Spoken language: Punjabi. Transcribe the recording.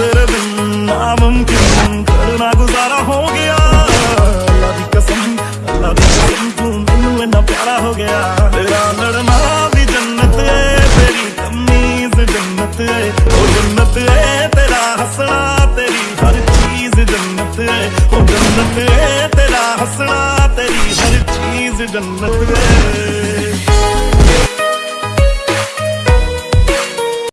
ਤੇਰੇ ਬਿਨ ਨਾਮੁਮਕਿਨ ਕਰਨਾ ਗੁਜ਼ਾਰਾ ਹੋ ਗਿਆ। ਅੱਲਾ ਦੀ ਕਸਮ, ਅੱਲਾ ਦੀ ਕਸਮ ਤੂੰ ਮੈਨੂੰ ਇੰਨਾ ਪਿਆਰਾ ਹੋ ਗਿਆ। ਤੇਰਾ ਲੜਨਾ ਵੀ ਜੰਨਤ ਏ, ਤੇਰੀ ਤਮੀਜ਼ ਜੰਨਤ ਏ। ਉਹ ਜੰਨਤ ਏ, ਤੇਰਾ ਹੱਸਣਾ, ਤੇਰੀ ਹਰ ਚੀਜ਼ ਜੰਨਤ ਏ। ਉਹ ਜੰਨਤ ਏ, ਤੇਰਾ ਹੱਸਣਾ, ਤੇਰੀ ਹਰ ਚੀਜ਼ ਜੰਨਤ ਏ।